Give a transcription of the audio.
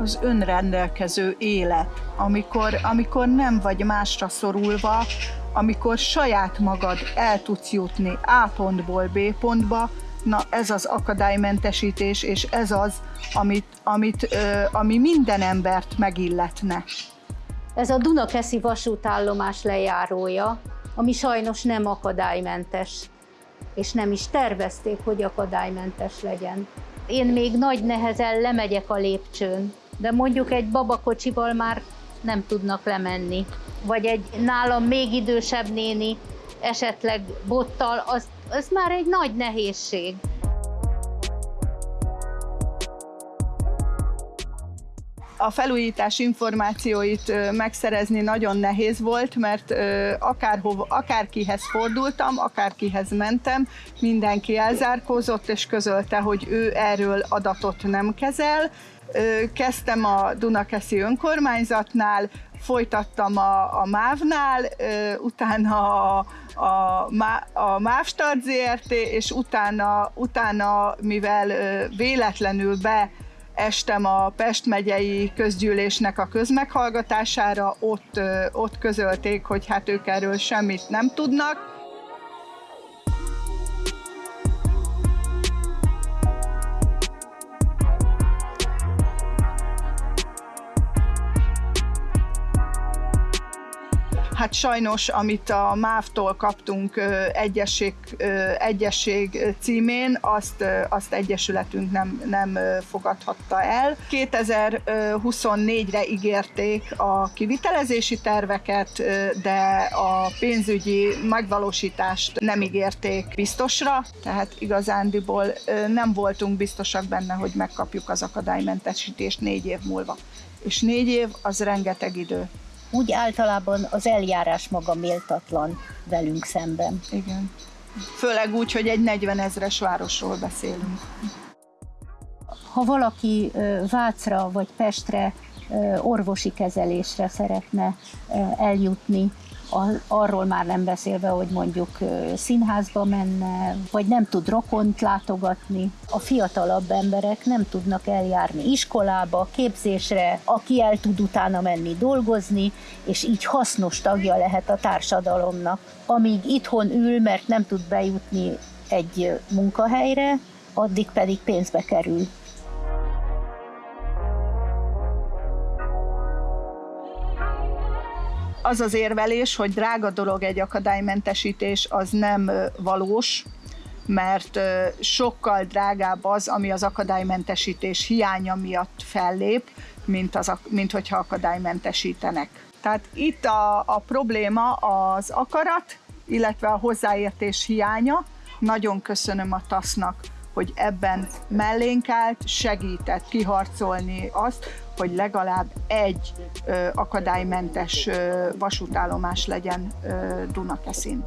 az önrendelkező élet, amikor, amikor nem vagy másra szorulva, amikor saját magad el tudsz jutni A pontból B pontba, na ez az akadálymentesítés, és ez az, amit, amit, ö, ami minden embert megilletne. Ez a Dunakeszi vasútállomás lejárója, ami sajnos nem akadálymentes, és nem is tervezték, hogy akadálymentes legyen. Én még nagy nehezen lemegyek a lépcsőn, de mondjuk egy babakocsival már nem tudnak lemenni. Vagy egy nálam még idősebb néni, esetleg bottal, az, az már egy nagy nehézség. A felújítás információit megszerezni nagyon nehéz volt, mert akárhova, akárkihez fordultam, akárkihez mentem, mindenki elzárkózott és közölte, hogy ő erről adatot nem kezel. Kezdtem a Dunakeszi önkormányzatnál, folytattam a, a MÁV-nál, utána a, a, a MÁV Start ZRT, és utána, utána mivel véletlenül be estem a Pest megyei közgyűlésnek a közmeghallgatására, ott, ott közölték, hogy hát ők erről semmit nem tudnak, Hát sajnos, amit a MÁV-tól kaptunk egyesség, egyesség címén, azt, azt egyesületünk nem, nem fogadhatta el. 2024-re ígérték a kivitelezési terveket, de a pénzügyi megvalósítást nem ígérték biztosra, tehát igazándiból nem voltunk biztosak benne, hogy megkapjuk az akadálymentesítést négy év múlva. És négy év az rengeteg idő úgy általában az eljárás maga méltatlan velünk szemben. Igen. Főleg úgy, hogy egy 40 ezres városról beszélünk. Ha valaki Vácra vagy Pestre orvosi kezelésre szeretne eljutni, arról már nem beszélve, hogy mondjuk színházba menne, vagy nem tud rokont látogatni. A fiatalabb emberek nem tudnak eljárni iskolába, képzésre, aki el tud utána menni dolgozni, és így hasznos tagja lehet a társadalomnak. Amíg itthon ül, mert nem tud bejutni egy munkahelyre, addig pedig pénzbe kerül. Az az érvelés, hogy drága dolog egy akadálymentesítés, az nem valós, mert sokkal drágább az, ami az akadálymentesítés hiánya miatt fellép, mint, az, mint hogyha akadálymentesítenek. Tehát itt a, a probléma az akarat, illetve a hozzáértés hiánya. Nagyon köszönöm a TASZ-nak, hogy ebben mellénk állt, segített kiharcolni azt, hogy legalább egy ö, akadálymentes ö, vasútállomás legyen Dunakeszin.